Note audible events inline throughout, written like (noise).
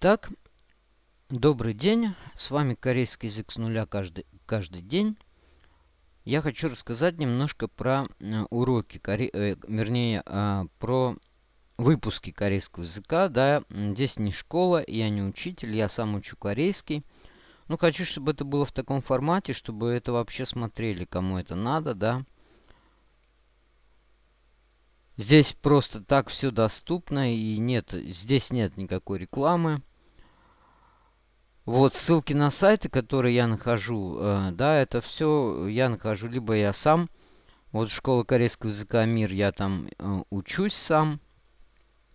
Итак, добрый день. С вами корейский язык с нуля каждый, каждый день. Я хочу рассказать немножко про э, уроки, коре... э, вернее, э, про выпуски корейского языка. Да, здесь не школа, я не учитель, я сам учу корейский. Ну, хочу, чтобы это было в таком формате, чтобы это вообще смотрели, кому это надо, да. Здесь просто так все доступно и нет, здесь нет никакой рекламы. Вот ссылки на сайты, которые я нахожу, э, да, это все я нахожу либо я сам. Вот школа корейского языка Мир, я там э, учусь сам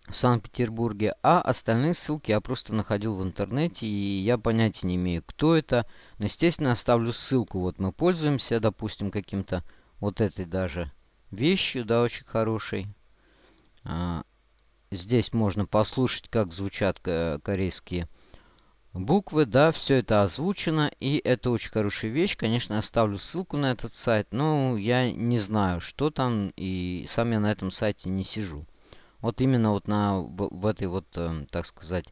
в Санкт-Петербурге, а остальные ссылки я просто находил в интернете, и я понятия не имею, кто это. Но, естественно, оставлю ссылку. Вот мы пользуемся, допустим, каким-то вот этой даже вещью, да, очень хорошей. А, здесь можно послушать, как звучат корейские буквы, да, все это озвучено, и это очень хорошая вещь. Конечно, оставлю ссылку на этот сайт, но я не знаю, что там, и сам я на этом сайте не сижу. Вот именно вот на в, этой вот, э, так сказать,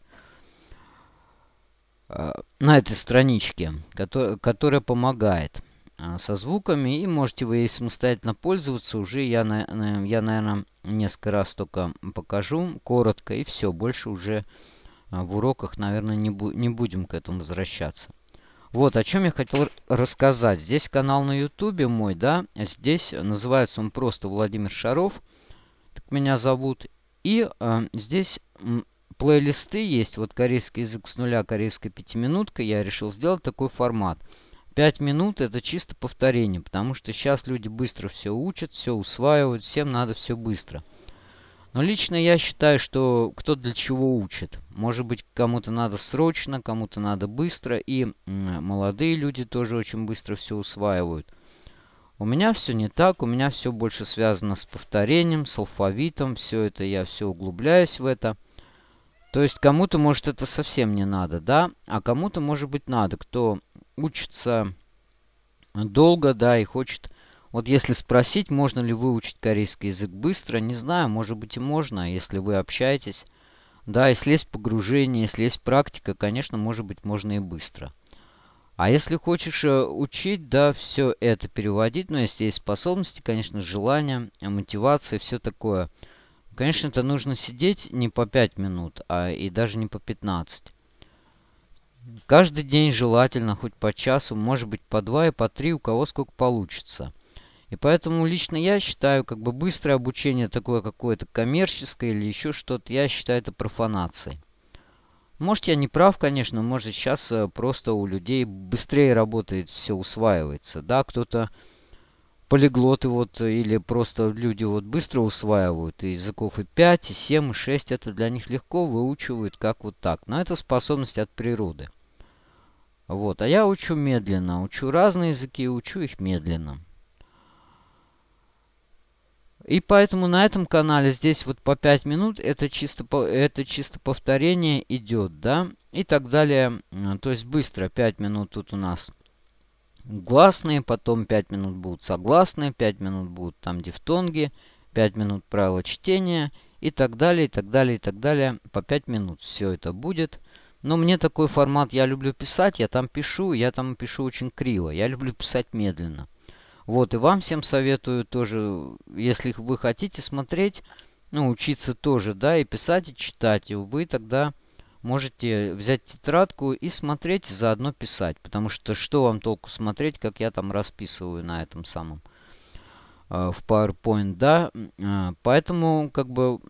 э, на этой страничке, которая, которая помогает. А, со звуками. И можете вы ей самостоятельно пользоваться. Уже я, я наверное, несколько раз только покажу коротко. И все. Больше уже в уроках, наверное, не, бу не будем к этому возвращаться. Вот, о чем я хотел рассказать. Здесь канал на ютубе мой, да. Здесь называется он просто Владимир Шаров. Так меня зовут. И э, здесь плейлисты есть. Вот корейский язык с нуля, корейская пятиминутка. Я решил сделать такой формат. 5 минут это чисто повторение, потому что сейчас люди быстро все учат, все усваивают, всем надо все быстро. Но лично я считаю, что кто для чего учит. Может быть, кому-то надо срочно, кому-то надо быстро, и молодые люди тоже очень быстро все усваивают. У меня все не так, у меня все больше связано с повторением, с алфавитом, все это, я все углубляюсь в это. То есть кому-то, может, это совсем не надо, да, а кому-то, может быть, надо, кто учится долго, да, и хочет... Вот если спросить, можно ли выучить корейский язык быстро, не знаю, может быть и можно, если вы общаетесь. Да, если есть погружение, если есть практика, конечно, может быть, можно и быстро. А если хочешь э, учить, да, все это переводить, ну, если есть способности, конечно, желание, мотивация, все такое. Конечно, это нужно сидеть не по 5 минут, а и даже не по 15. Каждый день желательно, хоть по часу, может быть по два и по три, у кого сколько получится. И поэтому лично я считаю, как бы быстрое обучение такое какое-то коммерческое или еще что-то, я считаю это профанацией. Может я не прав, конечно, может сейчас э, просто у людей быстрее работает, все усваивается. Да, кто-то полиглоты вот или просто люди вот быстро усваивают и языков и 5, и 7, и 6. Это для них легко выучивают как вот так. Но это способность от природы. Вот. А я учу медленно. Учу разные языки, учу их медленно. И поэтому на этом канале здесь вот по 5 минут это чисто, это чисто повторение идет, да, и так далее. То есть быстро 5 минут тут у нас гласные, потом 5 минут будут согласные, 5 минут будут там дифтонги, 5 минут правила чтения и так далее, и так далее, и так далее. По 5 минут все это будет. Но мне такой формат, я люблю писать, я там пишу, я там пишу очень криво. Я люблю писать медленно. Вот, и вам всем советую тоже, если вы хотите смотреть, ну, учиться тоже, да, и писать, и читать, и вы тогда можете взять тетрадку и смотреть, и заодно писать. Потому что что вам толку смотреть, как я там расписываю на этом самом э, в PowerPoint, да. Э, поэтому, как бы,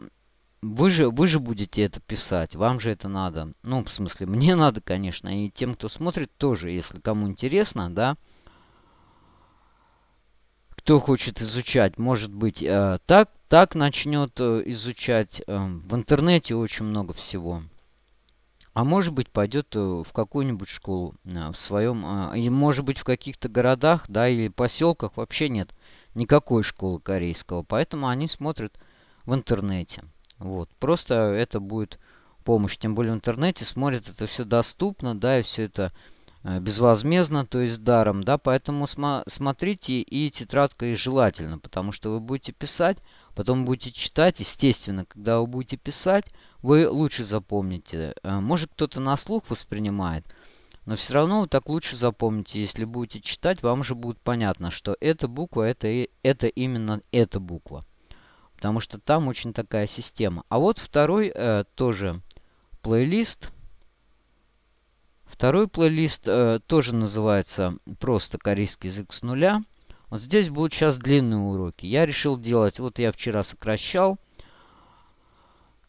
вы же, вы же будете это писать, вам же это надо. Ну, в смысле, мне (laughs) надо, конечно, и тем, кто смотрит, тоже, если кому интересно, да. Кто хочет изучать, может быть, э, так, так начнет э, изучать. Э, в интернете очень много всего. А может быть, пойдет э, в какую-нибудь школу э, в своем... Э, и может быть, в каких-то городах, да, или поселках вообще нет никакой школы корейского. Поэтому они смотрят в интернете. Вот. Просто это будет помощь. Тем более в интернете смотрят, это все доступно, да, и все это безвозмездно, то есть даром, да, поэтому см смотрите и тетрадкой желательно, потому что вы будете писать, потом будете читать, естественно, когда вы будете писать, вы лучше запомните. Э, может кто-то на слух воспринимает, но все равно вы так лучше запомните, если будете читать, вам же будет понятно, что эта буква, это, это именно эта буква. Потому что там очень такая система. А вот второй э, тоже плейлист. Второй плейлист э, тоже называется просто корейский язык с нуля. Вот здесь будут сейчас длинные уроки. Я решил делать, вот я вчера сокращал.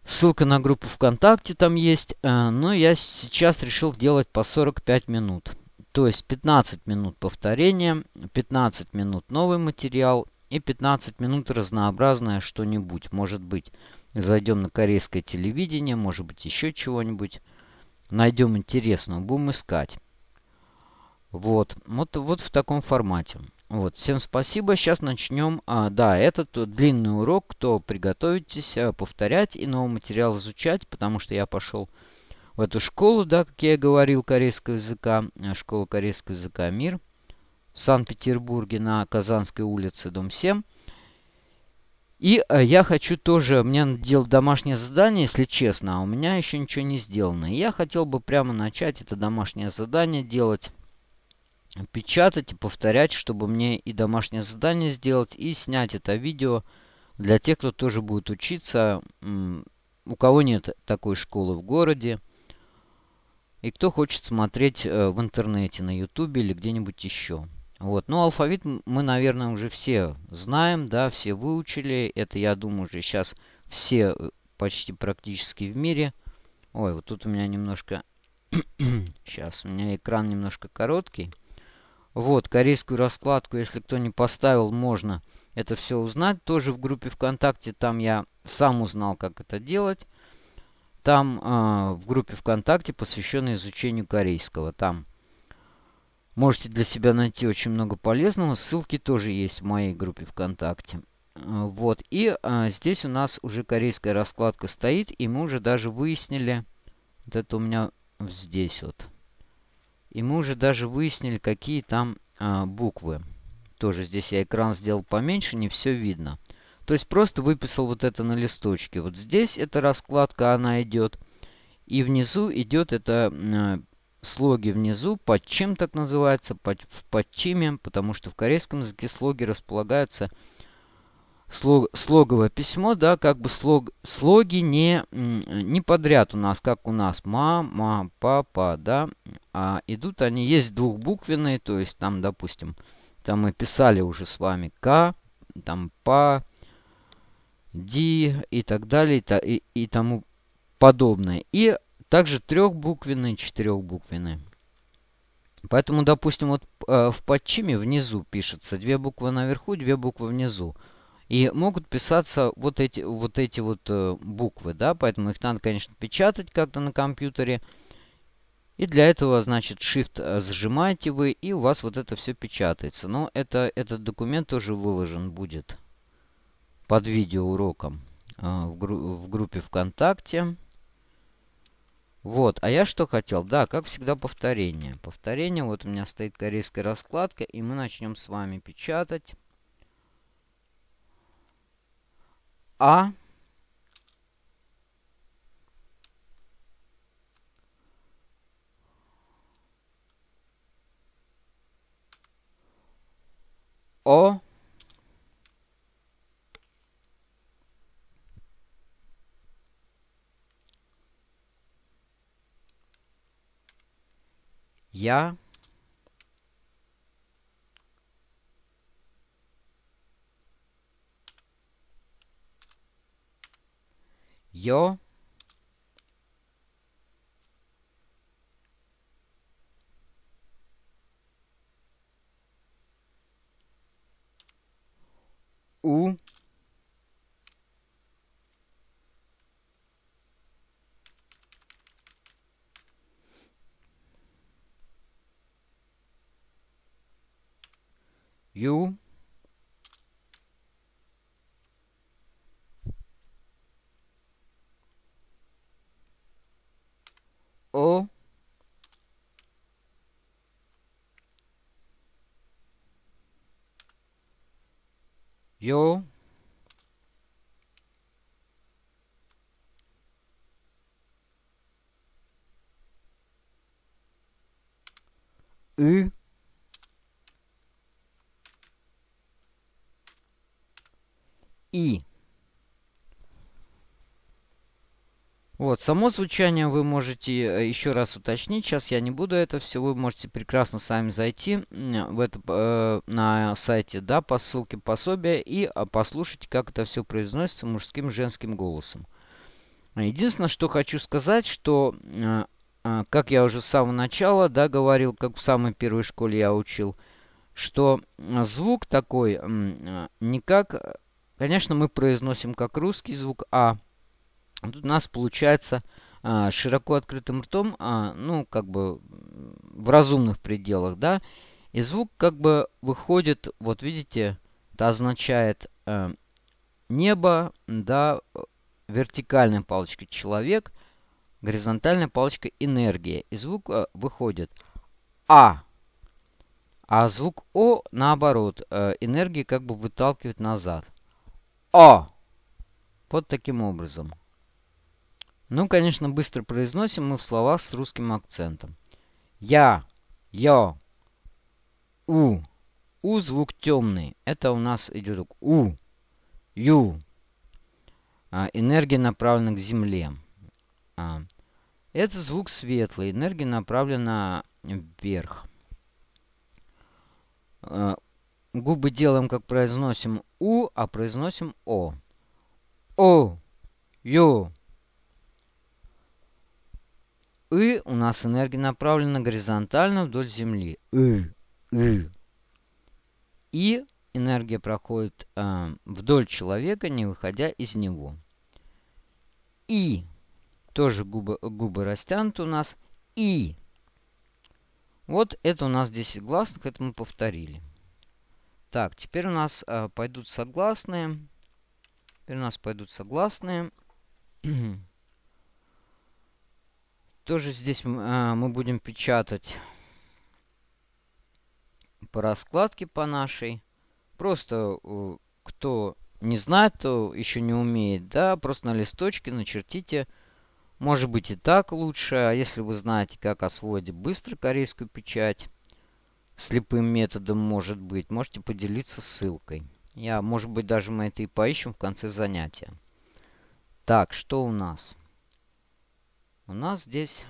Ссылка на группу ВКонтакте там есть. Э, но я сейчас решил делать по 45 минут. То есть 15 минут повторения, 15 минут новый материал и 15 минут разнообразное что-нибудь. Может быть, зайдем на корейское телевидение, может быть, еще чего-нибудь. Найдем интересного, будем искать. Вот, вот, вот в таком формате. Вот, всем спасибо. Сейчас начнем. А, да, этот длинный урок. Кто приготовитесь а, повторять и новый материал изучать, потому что я пошел в эту школу, да, как я говорил, корейского языка, а, школа корейского языка «Мир» в Санкт-Петербурге на Казанской улице, дом 7. И а, я хочу тоже, мне надо делать домашнее задание, если честно, а у меня еще ничего не сделано. И я хотел бы прямо начать это домашнее задание делать печатать и повторять, чтобы мне и домашнее задание сделать, и снять это видео для тех, кто тоже будет учиться, у кого нет такой школы в городе, и кто хочет смотреть э, в интернете, на ютубе или где-нибудь еще. Вот. Ну, алфавит мы, наверное, уже все знаем, да, все выучили. Это, я думаю, уже сейчас все э, почти практически в мире. Ой, вот тут у меня немножко... (coughs) сейчас, у меня экран немножко короткий. Вот, корейскую раскладку, если кто не поставил, можно это все узнать. Тоже в группе ВКонтакте, там я сам узнал, как это делать. Там э, в группе ВКонтакте, посвященной изучению корейского. Там можете для себя найти очень много полезного. Ссылки тоже есть в моей группе ВКонтакте. Э, вот, и э, здесь у нас уже корейская раскладка стоит, и мы уже даже выяснили, вот это у меня здесь вот. И мы уже даже выяснили, какие там а, буквы. Тоже здесь я экран сделал поменьше, не все видно. То есть просто выписал вот это на листочке. Вот здесь эта раскладка, она идет. И внизу идет это а, слоги внизу, под чем так называется, под, в подчиме, потому что в корейском языке слоги располагаются слог, слоговое письмо, да, как бы слог, слоги не, не подряд у нас, как у нас мама, папа, да, а идут они, есть двухбуквенные, то есть там, допустим, там мы писали уже с вами К, там Па, Ди и так далее, и, и, тому подобное. И также трехбуквенные, четырехбуквенные. Поэтому, допустим, вот э, в подчиме внизу пишется две буквы наверху, две буквы внизу. И могут писаться вот эти вот, эти вот э, буквы, да, поэтому их надо, конечно, печатать как-то на компьютере. И для этого, значит, Shift э, зажимаете вы, и у вас вот это все печатается. Но это, этот документ тоже выложен будет под видеоуроком э, в, гру в группе ВКонтакте. Вот, а я что хотел? Да, как всегда, повторение. Повторение, вот у меня стоит корейская раскладка, и мы начнем с вами печатать. А О Я Ё У You? O? U? И. Вот, само звучание вы можете э, еще раз уточнить. Сейчас я не буду это все. Вы можете прекрасно сами зайти в это, э, на сайте, да, по ссылке пособия и а, послушать, как это все произносится мужским женским голосом. Единственное, что хочу сказать, что, э, э, как я уже с самого начала, да, говорил, как в самой первой школе я учил, что звук такой, э, не как, конечно, мы произносим как русский звук А, Тут у нас получается а, широко открытым ртом, а, ну, как бы в разумных пределах, да, и звук как бы выходит, вот видите, это означает э, небо, да, вертикальная палочка человек, горизонтальная палочка энергия. И звук э, выходит А. А звук О, наоборот, э, энергия как бы выталкивает назад. О. Вот таким образом. Ну, конечно, быстро произносим мы в словах с русским акцентом. Я, я, у. У звук темный. Это у нас идет у, ю. А, энергия направлена к земле. А, это звук светлый. Энергия направлена вверх. А, губы делаем, как произносим у, а произносим о. О, ю, и у нас энергия направлена горизонтально вдоль Земли. И, и. и энергия проходит э, вдоль человека, не выходя из него. И. Тоже губы, губы растянуты у нас. И. Вот это у нас 10 гласных, это мы повторили. Так, теперь у нас э, пойдут согласные. Теперь у нас пойдут согласные. (clears throat) Тоже здесь а, мы будем печатать по раскладке по нашей. Просто э, кто не знает, то еще не умеет, да, просто на листочке начертите. Может быть и так лучше, а если вы знаете, как освоить быстро корейскую печать, слепым методом, может быть, можете поделиться ссылкой. Я, может быть, даже мы это и поищем в конце занятия. Так, что у нас? у нас здесь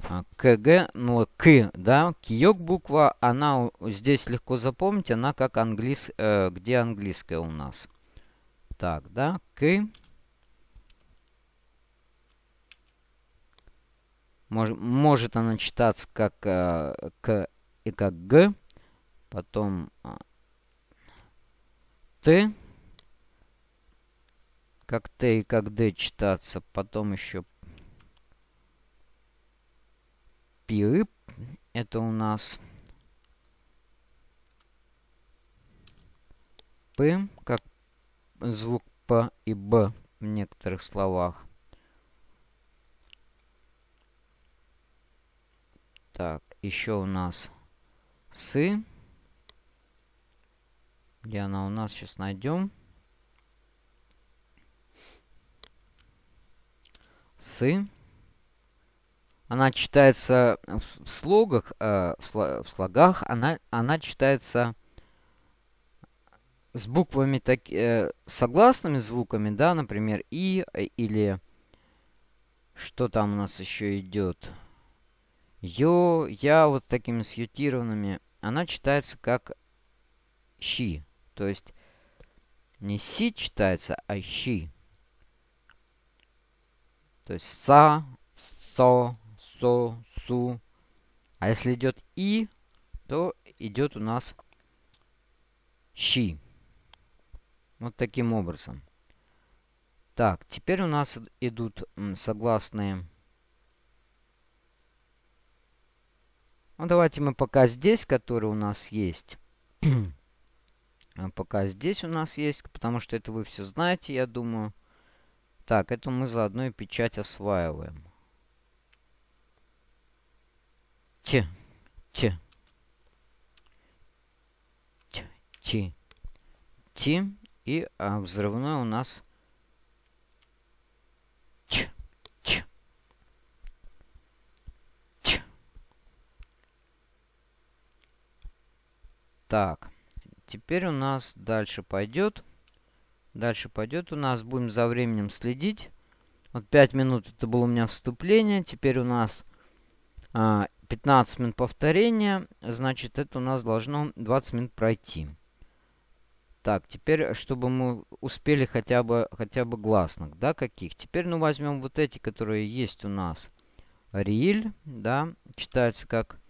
а, КГ, ну, К, да, киёк буква, она здесь легко запомнить, она как английс, э, где английская у нас. Так, да, К. Мож, может она читаться как э, К и как Г, потом э, Т как Т и как Д читаться. Потом еще пип. Это у нас П, как звук П и Б в некоторых словах. Так, еще у нас Сы. Где она у нас? Сейчас найдем. сы. Она читается в слогах, э, в, сло, в слогах, она, она читается с буквами, так, э, согласными звуками, да, например, и э, или что там у нас еще идет? Ё, я вот такими сьютированными. Она читается как щи. То есть не си читается, а щи. То есть са, со, со, су. А если идет и, то идет у нас щи. Вот таким образом. Так, теперь у нас идут согласные. Ну, давайте мы пока здесь, который у нас есть. (clears throat) А пока здесь у нас есть, потому что это вы все знаете, я думаю. Так, это мы заодно и печать осваиваем. Ч. Ч. Ч. Ти. Ти. И а, взрывной у нас Ч. Ч. Ч. Так. Теперь у нас дальше пойдет. Дальше пойдет у нас. Будем за временем следить. Вот 5 минут это было у меня вступление. Теперь у нас а, 15 минут повторения. Значит, это у нас должно 20 минут пройти. Так, теперь, чтобы мы успели хотя бы, хотя бы гласных, да, каких. Теперь, ну, возьмем вот эти, которые есть у нас. Риль, да, читается как...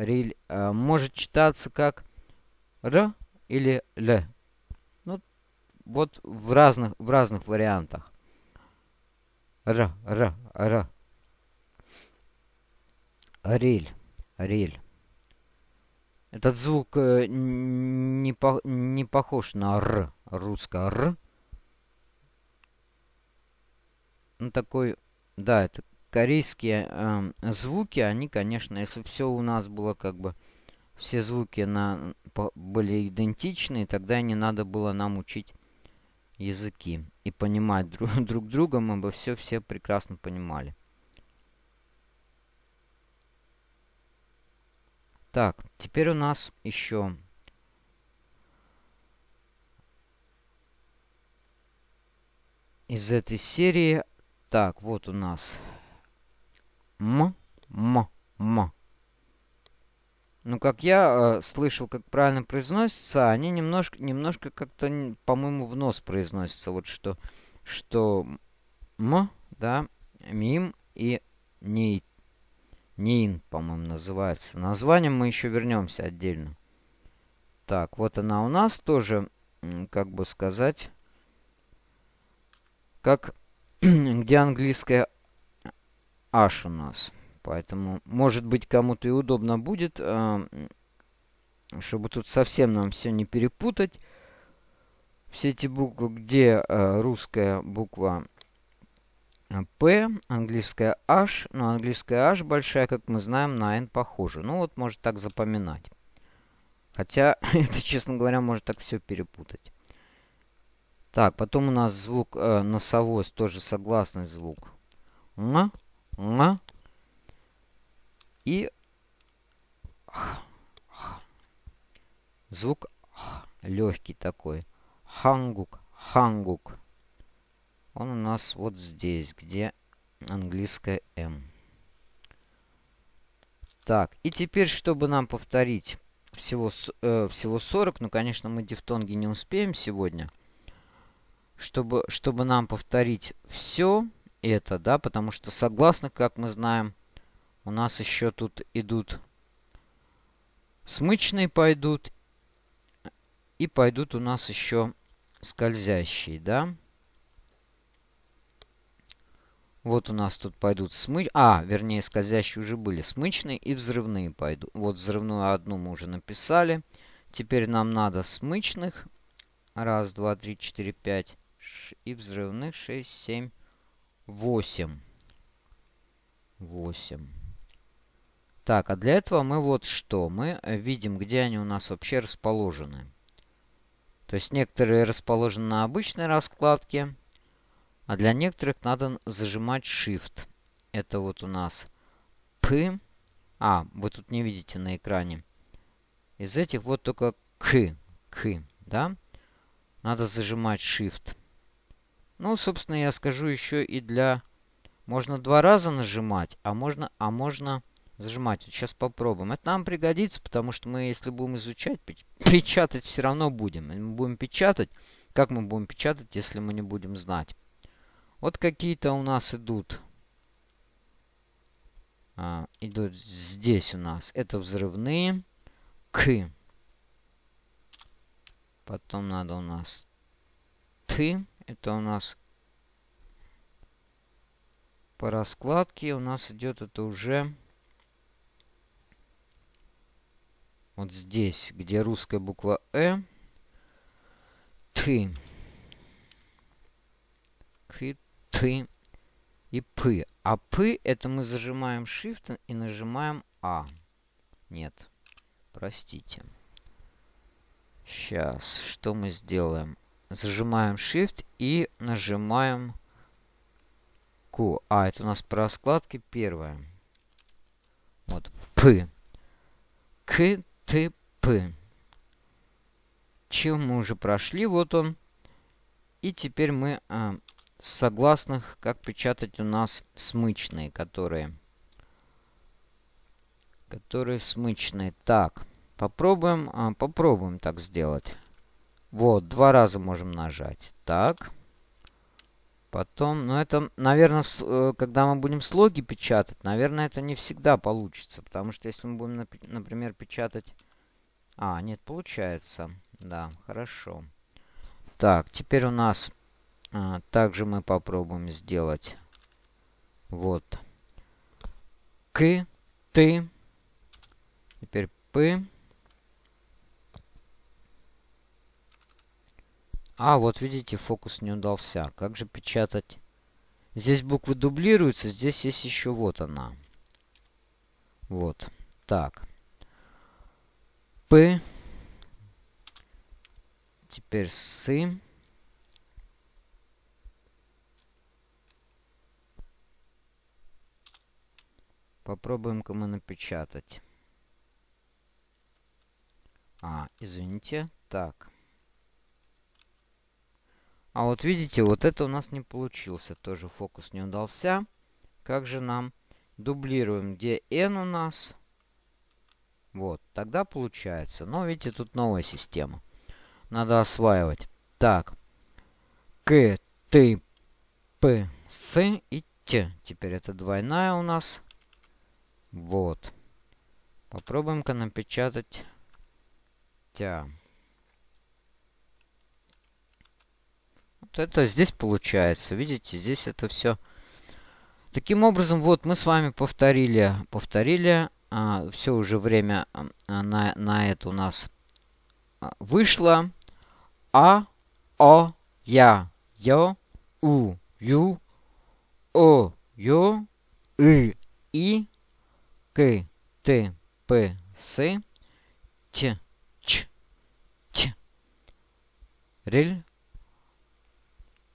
Риль э, может читаться как Р или Л. Ну, вот в разных, в разных вариантах. Р, Р, Р. Риль, Риль. Этот звук э, не, по, не похож на «р», русское «р». Ну, такой, да, это корейские э, звуки, они, конечно, если все у нас было как бы, все звуки на, по, были идентичны, тогда не надо было нам учить языки и понимать друг, (laughs) друг друга, мы бы все, все прекрасно понимали. Так, теперь у нас еще из этой серии. Так, вот у нас М, М, М. Ну, как я э, слышал, как правильно произносится, они немножко, немножко как-то, по-моему, в нос произносятся. Вот что, что М, да, Мим и Нейт. Нин, по-моему, называется. Названием мы еще вернемся отдельно. Так, вот она у нас тоже, как бы сказать, как (clears throat) где английская H у нас. Поэтому, может быть, кому-то и удобно будет, э, чтобы тут совсем нам все не перепутать. Все эти буквы, где э, русская буква P, английская H, но английская H большая, как мы знаем, на N похожа. Ну вот, может так запоминать. Хотя, (laughs) это, честно говоря, может так все перепутать. Так, потом у нас звук носовой, тоже согласный звук. Н. И звук легкий такой. Хангук, хангук. Он у нас вот здесь, где английская М. Так, и теперь, чтобы нам повторить всего, э, всего 40, ну, конечно, мы дифтонги не успеем сегодня. Чтобы, чтобы нам повторить все это, да, потому что согласно, как мы знаем, у нас еще тут идут смычные пойдут, и пойдут у нас еще скользящие, да. Вот у нас тут пойдут смыч... А, вернее, скользящие уже были. Смычные и взрывные пойдут. Вот взрывную одну мы уже написали. Теперь нам надо смычных. Раз, два, три, четыре, пять. И взрывных шесть, семь, восемь. Восемь. Так, а для этого мы вот что? Мы видим, где они у нас вообще расположены. То есть некоторые расположены на обычной раскладке. А для некоторых надо зажимать Shift. Это вот у нас P. А, вы тут не видите на экране. Из этих вот только К. К, да? Надо зажимать Shift. Ну, собственно, я скажу еще и для... Можно два раза нажимать, а можно, а можно зажимать. Вот сейчас попробуем. Это нам пригодится, потому что мы, если будем изучать, (laughs) печатать все равно будем. Мы будем печатать. Как мы будем печатать, если мы не будем знать? Вот какие-то у нас идут. А, идут здесь у нас. Это взрывные. К. Потом надо у нас Т. Это у нас по раскладке. У нас идет это уже вот здесь, где русская буква Э. Т. К Т и П. А П это мы зажимаем Shift и нажимаем А. Нет, простите. Сейчас, что мы сделаем? Зажимаем Shift и нажимаем Q. А, это у нас по раскладке первое. Вот, П. К, Т, П. Чем мы уже прошли, вот он. И теперь мы а, согласных, как печатать у нас смычные, которые... Которые смычные. Так, попробуем, а, попробуем так сделать. Вот, два раза можем нажать. Так. Потом, ну это, наверное, в, э, когда мы будем слоги печатать, наверное, это не всегда получится. Потому что если мы будем, например, печатать... А, нет, получается. Да, хорошо. Так, теперь у нас а, также мы попробуем сделать вот к, ты, теперь п. А, вот видите, фокус не удался. Как же печатать? Здесь буквы дублируются, здесь есть еще вот она. Вот. Так. П. Теперь сы. Попробуем-ка мы напечатать. А, извините. Так. А вот видите, вот это у нас не получился. Тоже фокус не удался. Как же нам? Дублируем, где n у нас. Вот, тогда получается. Но видите, тут новая система. Надо осваивать. Так. К, Т, П, С и Т. Теперь это двойная у нас. Вот. Попробуем-ка напечатать тя. Вот это здесь получается. Видите, здесь это все. Таким образом, вот мы с вами повторили, повторили. А, все уже время а, на, на это у нас а, вышло. А, О, Я, Ё, У, Ю, О, Ё, И, И, к, Т, П, С, Ч, Ч, Ч. Рель,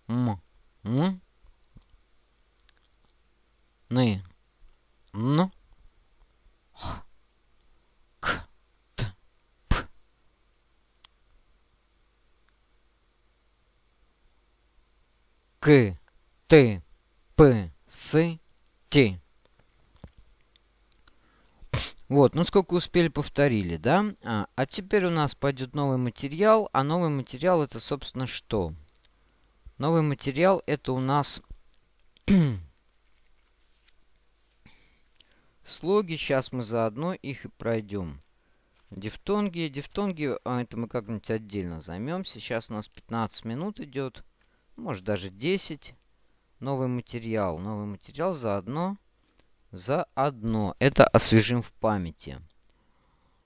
М, М, Ны, Н, Х, К, Т, П. К, Т, П, С, Т. Вот, ну сколько успели, повторили, да? А, а теперь у нас пойдет новый материал. А новый материал это, собственно, что? Новый материал это у нас (clears throat) слоги. Сейчас мы заодно их и пройдем. Дифтонги. Дифтонги, а, это мы как-нибудь отдельно займемся. Сейчас у нас 15 минут идет. Может даже 10. Новый материал. Новый материал заодно заодно. Это освежим в памяти.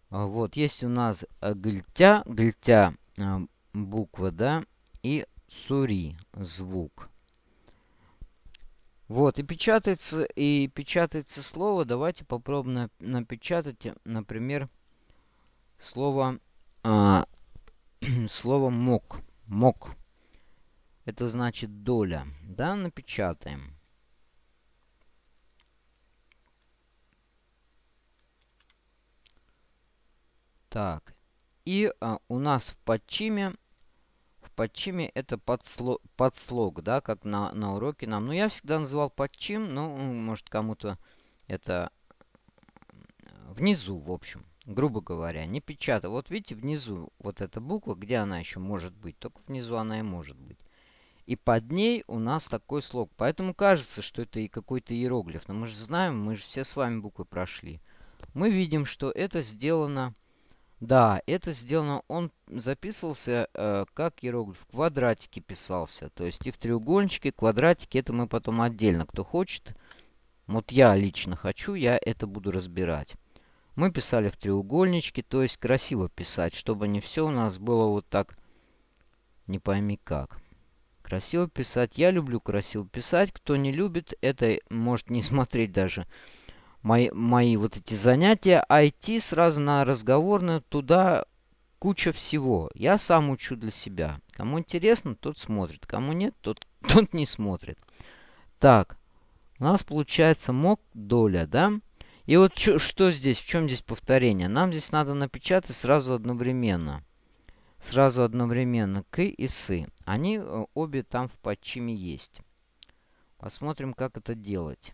А, вот, есть у нас э, гильтя, гильтя э, буква, да, и сури звук. Вот, и печатается, и печатается слово. Давайте попробуем напечатать, например, слово, а, (clears throat) слово мок. Мок. Это значит доля. Да, напечатаем. Так. И а, у нас в подчиме, в подчиме это подслог, подслог, да, как на, на уроке нам. Ну, я всегда называл подчим, ну, может, кому-то это внизу, в общем, грубо говоря, не печатаю. Вот видите, внизу вот эта буква, где она еще может быть, только внизу она и может быть. И под ней у нас такой слог. Поэтому кажется, что это и какой-то иероглиф. Но мы же знаем, мы же все с вами буквы прошли. Мы видим, что это сделано да, это сделано, он записывался э, как иероглиф, в квадратике писался. То есть и в треугольничке, квадратике, это мы потом отдельно, кто хочет. Вот я лично хочу, я это буду разбирать. Мы писали в треугольничке, то есть красиво писать, чтобы не все у нас было вот так, не пойми как. Красиво писать. Я люблю красиво писать. Кто не любит, это может не (laughs) смотреть даже мои, мои вот эти занятия, IT сразу на разговорную, туда куча всего. Я сам учу для себя. Кому интересно, тот смотрит. Кому нет, тот, (laughs) тот не смотрит. Так, у нас получается мог доля, да? И вот чё, что здесь, в чем здесь повторение? Нам здесь надо напечатать сразу одновременно. Сразу одновременно к и сы. Они э, обе там в подчиме есть. Посмотрим, как это делать.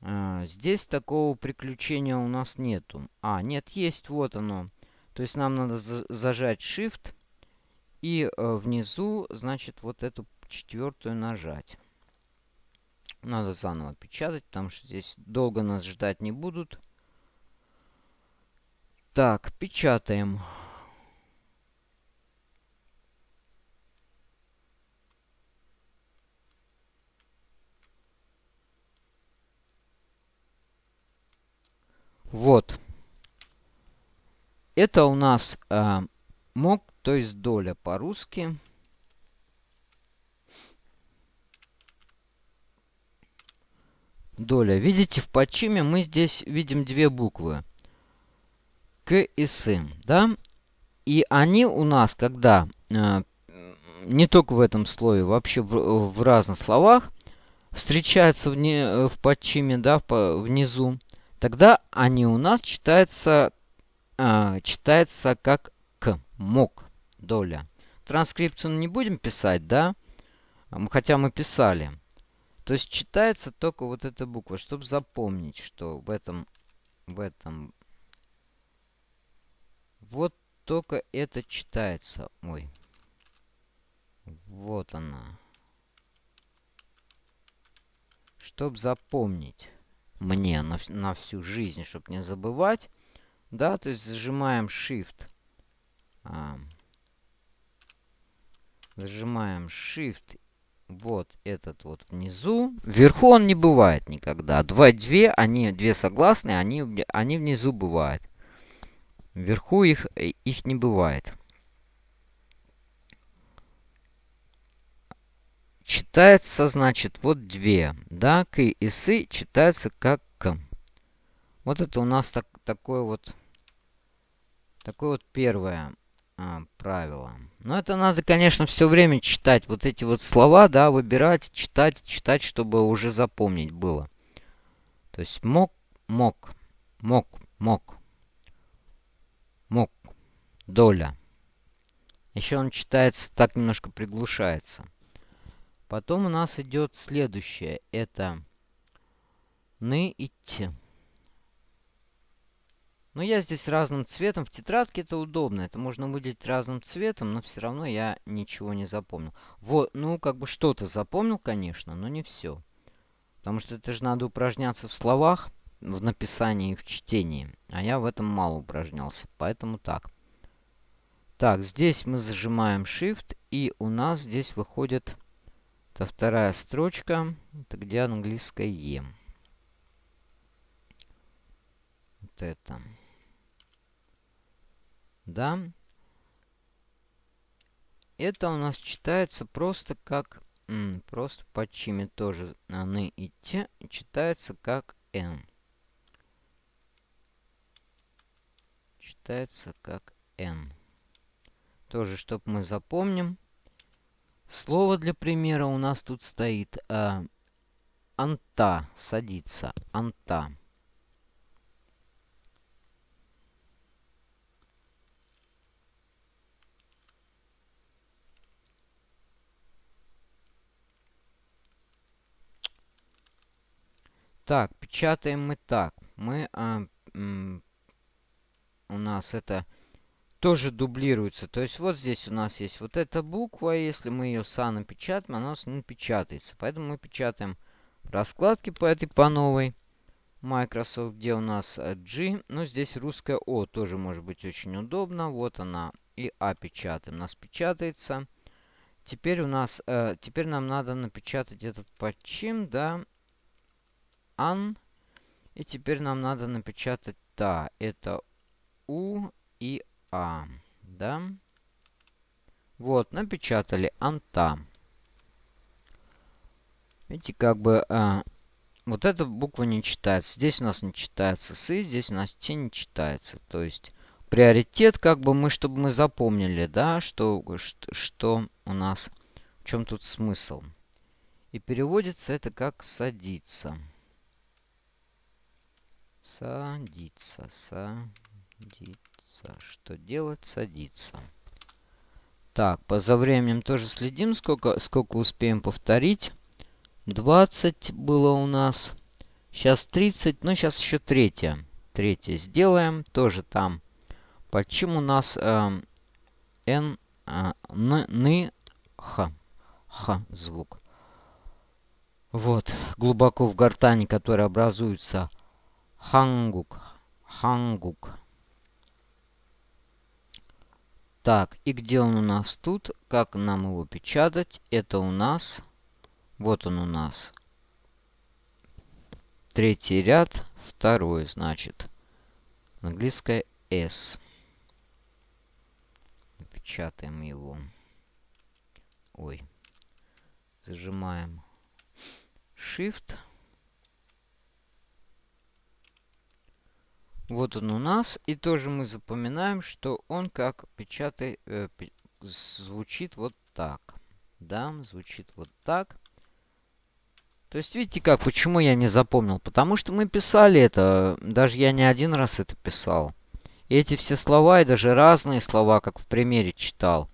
А, здесь такого приключения у нас нету. А, нет, есть, вот оно. То есть нам надо за зажать Shift и э, внизу, значит, вот эту четвертую нажать. Надо заново печатать, потому что здесь долго нас ждать не будут. Так, печатаем. Вот. Это у нас э, мог, то есть доля по-русски. Доля. Видите, в подчиме мы здесь видим две буквы. К и С. Да? И они у нас, когда э, не только в этом слое, вообще в, в разных словах, встречаются в, не, в подчиме, да, по, внизу, тогда они у нас читаются, э, читаются как к, мог, доля. Транскрипцию не будем писать, да? Хотя мы писали. То есть читается только вот эта буква, чтобы запомнить, что в этом, в этом, вот только это читается. Ой, вот она. Чтобы запомнить мне на, на всю жизнь, чтобы не забывать. Да, то есть зажимаем Shift. А, зажимаем Shift. Вот этот вот внизу. Вверху он не бывает никогда. Два, две, они, две согласные, они, они внизу бывают. Вверху их, их не бывает. Читается, значит, вот две. Да, к и сы читается как к. Вот это у нас так, такое вот, такое вот первое а, правило. Но это надо, конечно, все время читать. Вот эти вот слова, да, выбирать, читать, читать, чтобы уже запомнить было. То есть мог, мог, мог, мог, мог, доля. Еще он читается, так немножко приглушается. Потом у нас идет следующее. Это ны и т. Но я здесь разным цветом. В тетрадке это удобно. Это можно выделить разным цветом, но все равно я ничего не запомнил. Вот, ну, как бы что-то запомнил, конечно, но не все. Потому что это же надо упражняться в словах, в написании и в чтении. А я в этом мало упражнялся. Поэтому так. Так, здесь мы зажимаем Shift, и у нас здесь выходит это вторая строчка. Это где английское Е. Вот это. Да. Это у нас читается просто как... просто по чиме тоже ны и те читается как Н. Читается как N. Тоже, чтобы мы запомним. Слово для примера у нас тут стоит э, анта, садится, анта. Так, печатаем мы так. Мы, а, у нас это тоже дублируется. То есть вот здесь у нас есть вот эта буква. Если мы ее са напечатаем, она у нас не печатается. Поэтому мы печатаем раскладки по этой, по новой. Microsoft, где у нас э, G. Ну, здесь русская О тоже может быть очень удобно. Вот она. И А печатаем. У нас печатается. Теперь у нас, э, теперь нам надо напечатать этот подчим, да. Ан. И теперь нам надо напечатать та. Это У и а. Да? Вот, напечатали анта. Видите, как бы... А, вот эта буква не читается. Здесь у нас не читается сы, здесь у нас те не читается. То есть приоритет, как бы мы, чтобы мы запомнили, да, что, что, что у нас, в чем тут смысл. И переводится это как садиться. Садиться, садиться. Что делать? Садиться. Так, по за временем тоже следим, сколько, сколько успеем повторить. 20 было у нас. Сейчас 30, ну сейчас еще третье. Третье сделаем, тоже там. Почему у нас э, Н, э, Н, Н, Х. Х звук. Вот, глубоко в гортани, который образуется Хангук. Хангук. Так, и где он у нас тут? Как нам его печатать? Это у нас... Вот он у нас. Третий ряд, второй, значит. Английское S. Печатаем его. Ой. Зажимаем Shift. Вот он у нас. И тоже мы запоминаем, что он как печатай, э, звучит вот так. Да, звучит вот так. То есть, видите как, почему я не запомнил? Потому что мы писали это, даже я не один раз это писал. И эти все слова, и даже разные слова, как в примере читал.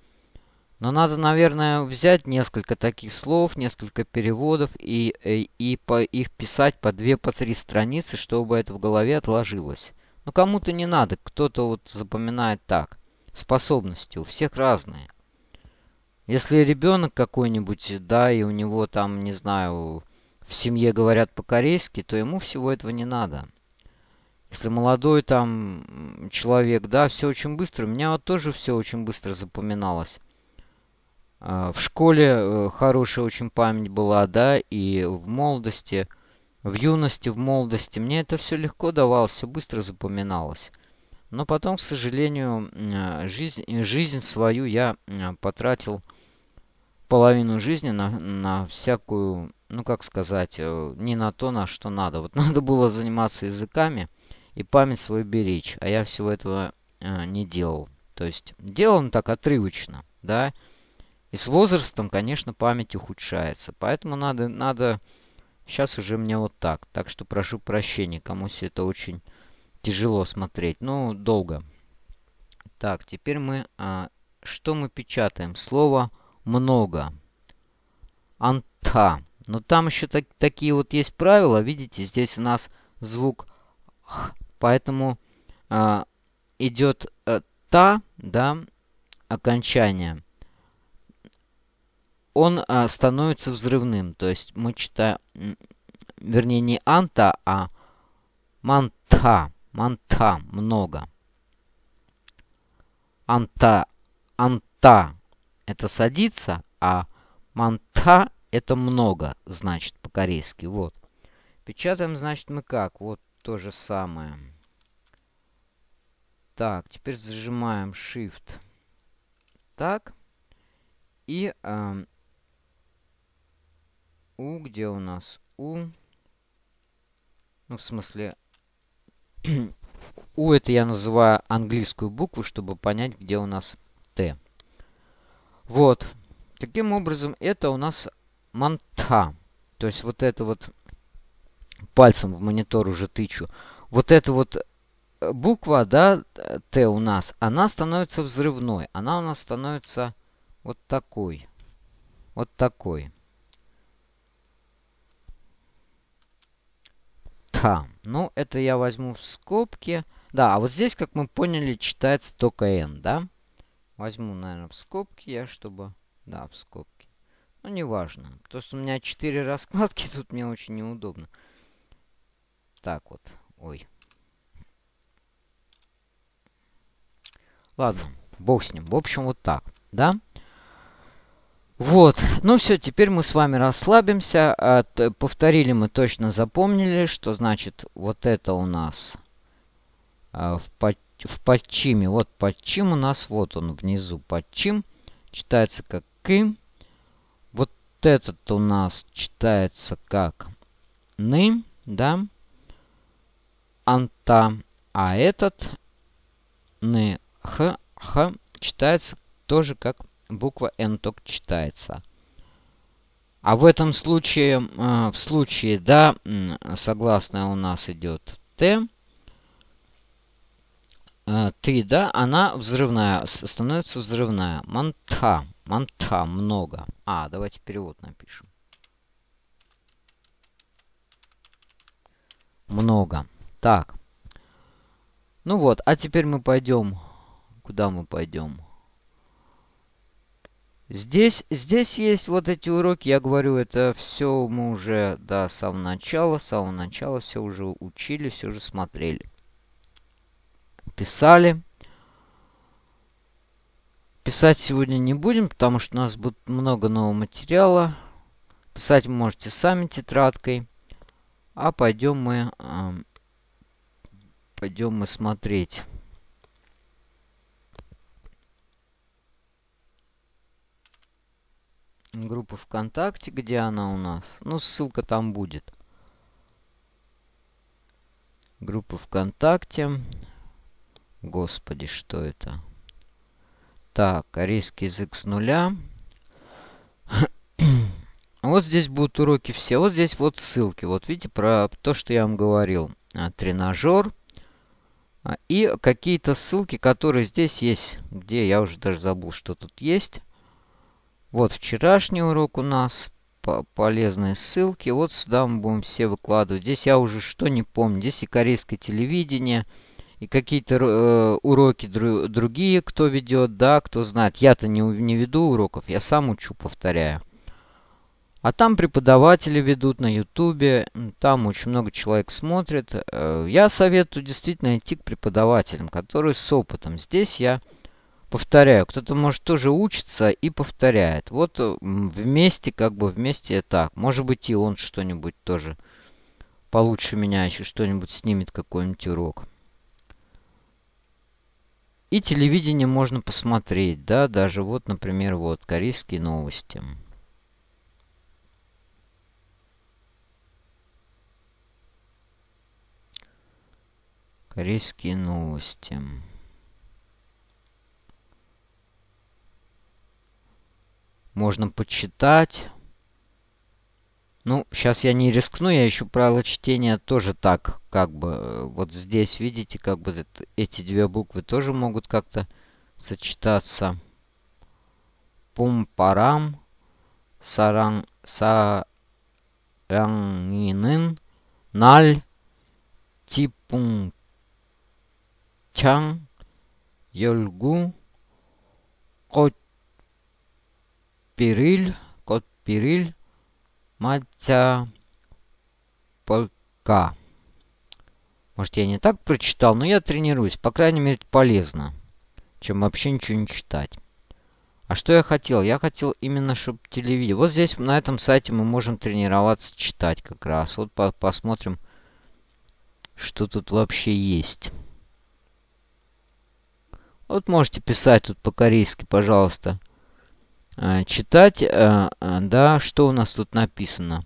Но надо, наверное, взять несколько таких слов, несколько переводов и, и, э, и по, их писать по две, по три страницы, чтобы это в голове отложилось. Но кому-то не надо, кто-то вот запоминает так. Способности у всех разные. Если ребенок какой-нибудь, да, и у него там, не знаю, в семье говорят по-корейски, то ему всего этого не надо. Если молодой там человек, да, все очень быстро. У меня вот тоже все очень быстро запоминалось. А, в школе э, хорошая очень память была, да, и в молодости – в юности, в молодости мне это все легко давалось, все быстро запоминалось. Но потом, к сожалению, э, жизнь, жизнь свою я э, потратил половину жизни на, на всякую, ну как сказать, э, не на то, на что надо. Вот (laughs) надо было заниматься языками и память свою беречь, а я всего этого не делал. То есть делал так отрывочно, да. И с возрастом, конечно, память ухудшается. Поэтому надо, надо Сейчас уже мне вот так. Так что прошу прощения, кому все это очень тяжело смотреть. Ну, долго. Так, теперь мы... А, что мы печатаем? Слово «много». «Анта». Но там еще так, такие вот есть правила. Видите, здесь у нас звук «х». Поэтому а, идет а, «та», да, окончание он а, становится взрывным. То есть мы читаем, вернее, не анта, а манта. Манта много. Анта, анта это садится, а манта это много, значит, по-корейски. Вот. Печатаем, значит, мы как? Вот то же самое. Так, теперь зажимаем Shift. Так. И э, у, где у нас У? Ну, в смысле, (clears throat) У это я называю английскую букву, чтобы понять, где у нас Т. Вот. Таким образом, это у нас манта. То есть вот это вот пальцем в монитор уже тычу. Вот эта вот э, буква, да, Т у нас, она становится взрывной. Она у нас становится вот такой. Вот такой. Х. Ну, это я возьму в скобки. Да, а вот здесь, как мы поняли, читается только N, да? Возьму, наверное, в скобки я, чтобы... Да, в скобки. Ну, неважно. То, что у меня 4 (laughs) раскладки, тут мне очень неудобно. Так вот. Ой. Ладно, бог с ним. В общем, вот так, да? Вот, ну все, теперь мы с вами расслабимся. А, повторили мы, точно запомнили, что значит вот это у нас а, в, под, в подчиме. Вот подчим у нас, вот он внизу подчим. Читается как «ки». Вот этот у нас читается как «ны», да? «Анта». А этот Н, Х, Х читается тоже как буква Н только читается. А в этом случае, э, в случае, да, согласная у нас идет Т, э, ты, да, она взрывная, становится взрывная. Манта, манта, много. А, давайте перевод напишем. Много. Так. Ну вот, а теперь мы пойдем. Куда мы пойдем? Здесь, здесь есть вот эти уроки, я говорю, это все мы уже, да, с самого начала, с самого начала все уже учили, все уже смотрели. Писали. Писать сегодня не будем, потому что у нас будет много нового материала. Писать вы можете сами тетрадкой. А пойдем мы, э, пойдем мы смотреть. Группа ВКонтакте, где она у нас. Ну, ссылка там будет. Группа ВКонтакте. Господи, что это? Так, корейский язык с нуля. (coughs) вот здесь будут уроки все. Вот здесь вот ссылки. Вот видите, про то, что я вам говорил. А, тренажер. А, и какие-то ссылки, которые здесь есть. Где я уже даже забыл, что тут есть. Вот вчерашний урок у нас. По полезные ссылки. Вот сюда мы будем все выкладывать. Здесь я уже что не помню. Здесь и корейское телевидение. И какие-то э, уроки дру другие, кто ведет, да, кто знает. Я-то не, не веду уроков, я сам учу, повторяю. А там преподаватели ведут на ютубе, там очень много человек смотрит. Э, я советую действительно идти к преподавателям, которые с опытом. Здесь я повторяю. Кто-то, может, тоже учится и повторяет. Вот э, вместе, как бы вместе так. Может быть, и он что-нибудь тоже получше меня еще что-нибудь снимет, какой-нибудь урок. И телевидение можно посмотреть, да, даже вот, например, вот, корейские новости. Корейские новости. Можно почитать. Ну, сейчас я не рискну, я ищу правило чтения тоже так, как бы, э, вот здесь, видите, как бы это, эти две буквы тоже могут как-то сочетаться. Пум-парам, саран, саранинын, наль, типун, чан, йольгу, кот, Пириль, кот Пириль, Матя Полка. Может, я не так прочитал, но я тренируюсь. По крайней мере, полезно, чем вообще ничего не читать. А что я хотел? Я хотел именно, чтобы телевидение... Вот здесь, на этом сайте, мы можем тренироваться читать как раз. Вот по посмотрим, что тут вообще есть. Вот можете писать тут по-корейски, пожалуйста. Э, читать, э, э, да, что у нас тут написано?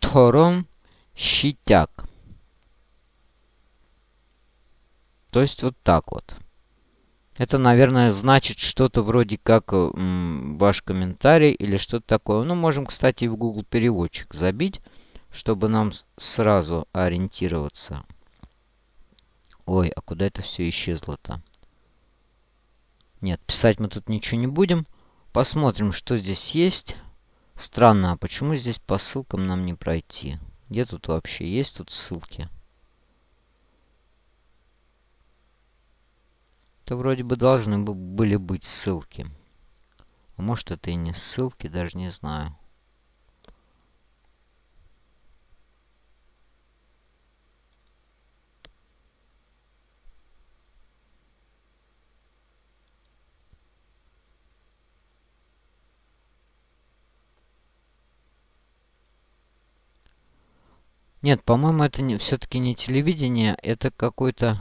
Торон щитяк. То есть вот так вот. Это, наверное, значит что-то вроде как ваш комментарий или что-то такое. Ну, можем, кстати, в Google переводчик забить, чтобы нам сразу ориентироваться. Ой, а куда это все исчезло-то? Нет, писать мы тут ничего не будем. Посмотрим, что здесь есть. Странно, а почему здесь по ссылкам нам не пройти? Где тут вообще есть тут ссылки? Это вроде бы должны были быть ссылки. А может это и не ссылки, даже не знаю. Нет, по-моему, это не, все-таки не телевидение, это какое-то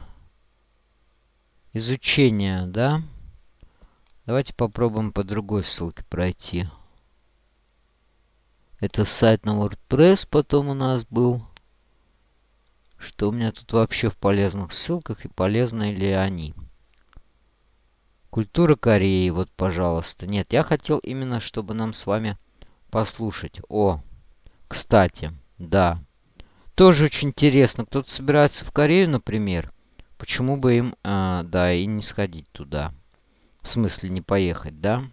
изучение, да? Давайте попробуем по другой ссылке пройти. Это сайт на WordPress потом у нас был. Что у меня тут вообще в полезных ссылках и полезны ли они? Культура Кореи, вот, пожалуйста. Нет, я хотел именно, чтобы нам с вами послушать. О, кстати, да. Тоже очень интересно. Кто-то собирается в Корею, например. Почему бы им, э, да, и не сходить туда? В смысле, не поехать, да?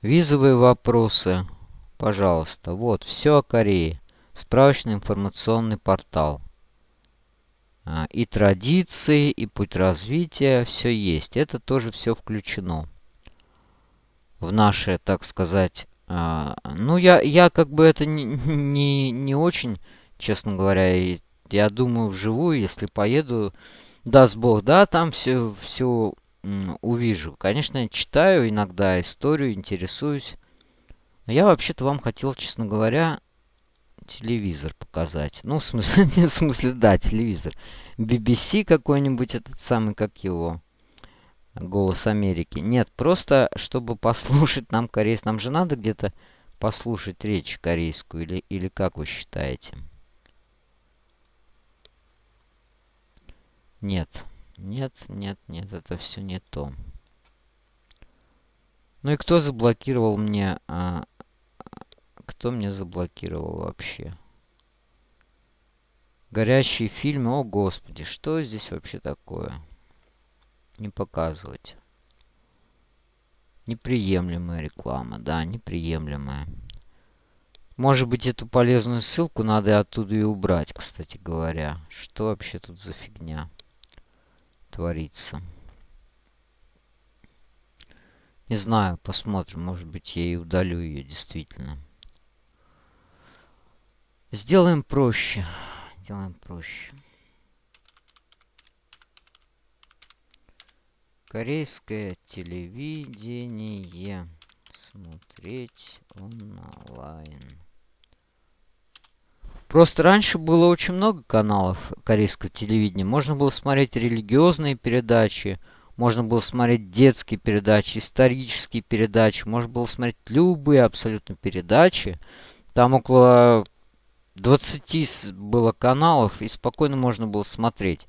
Визовые вопросы. Пожалуйста. Вот, все о Корее. Справочный информационный портал. А, и традиции, и путь развития, все есть. Это тоже все включено в наше, так сказать... А, ну, я, я как бы это не, не, не очень, честно говоря, я думаю, вживую, если поеду, даст Бог, да, там все, все увижу. Конечно, я читаю иногда историю, интересуюсь. Но я вообще-то вам хотел, честно говоря, телевизор показать. Ну, в смысле, (laughs) в смысле, да, телевизор. BBC какой-нибудь, этот самый, как его, Голос Америки. Нет, просто, чтобы послушать нам корейский. Нам же надо где-то послушать речь корейскую, или, или как вы считаете? Нет, нет, нет, нет, это все не то. Ну и кто заблокировал мне... А, кто мне заблокировал вообще? Горящие фильмы. О, Господи, что здесь вообще такое? Не показывать. Неприемлемая реклама. Да, неприемлемая. Может быть, эту полезную ссылку надо оттуда и убрать, кстати говоря. Что вообще тут за фигня творится? Не знаю, посмотрим. Может быть, я и удалю ее действительно. Сделаем проще. Сделаем проще. Корейское телевидение. Смотреть онлайн. Просто раньше было очень много каналов корейского телевидения. Можно было смотреть религиозные передачи, можно было смотреть детские передачи, исторические передачи, можно было смотреть любые абсолютно передачи. Там около 20 было каналов, и спокойно можно было смотреть.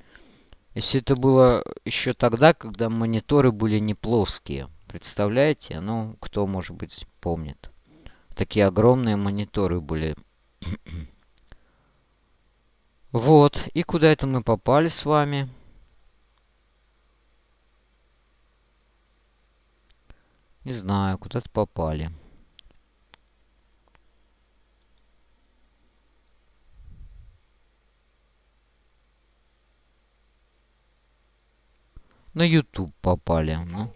И все это было еще тогда, когда мониторы были не плоские. Представляете? Ну, кто, может быть, помнит. Такие огромные мониторы были. (clears throat) вот. И куда это мы попали с вами? Не знаю, куда-то попали. на YouTube попали. Ну.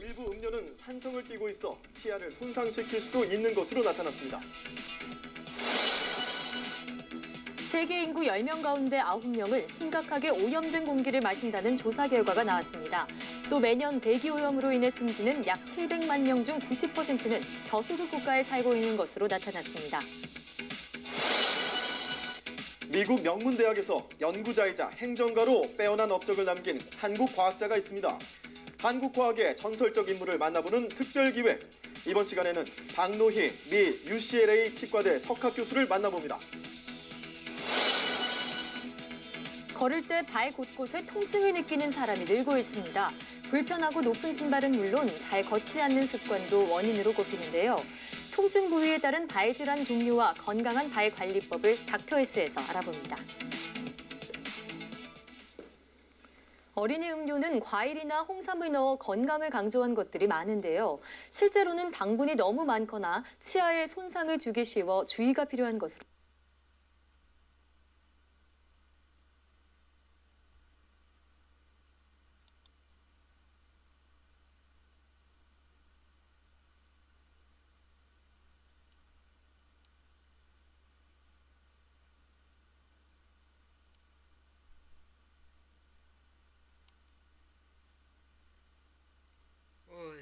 일부 음료는 산성을 띠고 있어 치아를 손상시킬 수도 있는 것으로 나타났습니다. 세계 인구 10명 가운데 9명은 심각하게 오염된 공기를 마신다는 조사 결과가 나왔습니다. 또 매년 대기오염으로 인해 숨지는 약 700만 명 중 90%는 저소득 국가에 살고 있는 것으로 나타났습니다. 미국 명문 대학에서 연구자이자 행정가로 빼어난 업적을 남긴 한국 과학자가 있습니다. 한국 과학의 전설적 인물을 만나보는 특별 기회. 이번 시간에는 박노희 미 UCLA 치과대 석학 교수를 만나봅니다. 걸을 때 발 곳곳에 통증을 느끼는 사람이 늘고 있습니다. 불편하고 높은 신발은 물론 잘 걷지 않는 습관도 원인으로 꼽히는데요. 통증 부위에 따른 발 질환 종류와 건강한 발 관리법을 닥터에스에서 알아봅니다. 어린이 음료는 과일이나 홍삼을 넣어 건강을 강조한 것들이 많은데요. 실제로는 당분이 너무 많거나 치아에 손상을 주기 쉬워 주의가 필요한 것으로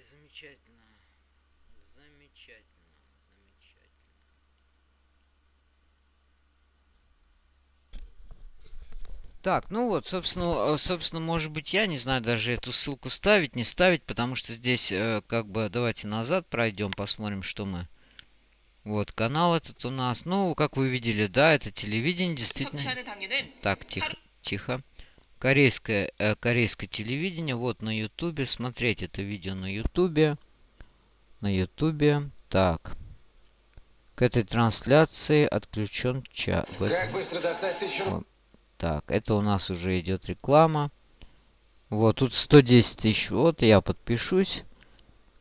Замечательно. Замечательно. Замечательно. Так, ну вот, собственно, э, собственно, может быть, я не знаю даже эту ссылку ставить, не ставить, потому что здесь, э, как бы, давайте назад пройдем, посмотрим, что мы... Вот, канал этот у нас. Ну, как вы видели, да, это телевидение, действительно... Так, тихо. тихо. Корейское, э, корейское телевидение. Вот на ютубе. Смотреть это видео на ютубе. На ютубе. Так. К этой трансляции отключен чат. Как быстро достать тысячу... Так, это у нас уже идет реклама. Вот, тут 110 тысяч. Вот, я подпишусь.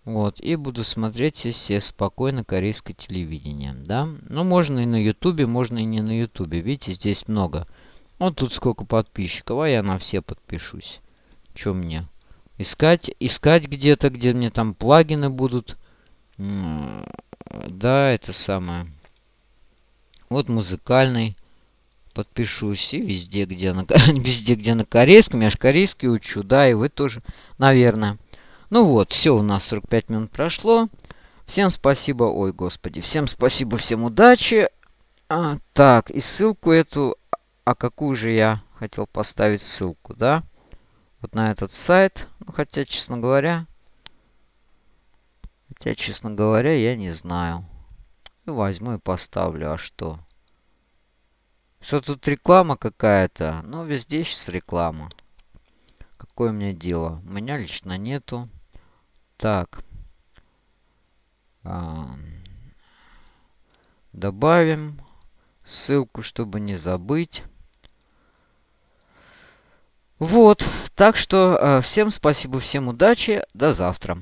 Вот, и буду смотреть все спокойно корейское телевидение, да. Ну, можно и на ютубе, можно и не на ютубе. Видите, здесь много. Вот тут сколько подписчиков, а я на все подпишусь. Что мне? Искать, искать где-то, где мне там плагины будут. Да, это самое. Вот музыкальный. Подпишусь и везде, где на, (laughs) везде, где на корейском. Я же корейский учу, да, и вы тоже, наверное. Ну вот, все, у нас 45 минут прошло. Всем спасибо, ой, господи, всем спасибо, всем удачи. А, так, и ссылку эту, а какую же я хотел поставить ссылку, да? Вот на этот сайт, ну, хотя, честно говоря, хотя, честно говоря, я не знаю. И возьму и поставлю, а что? Что тут реклама какая-то? Ну, везде сейчас реклама. Какое мне дело? У меня лично нету. Так. Добавим ссылку, чтобы не забыть. Вот. Так что э, всем спасибо, всем удачи. До завтра.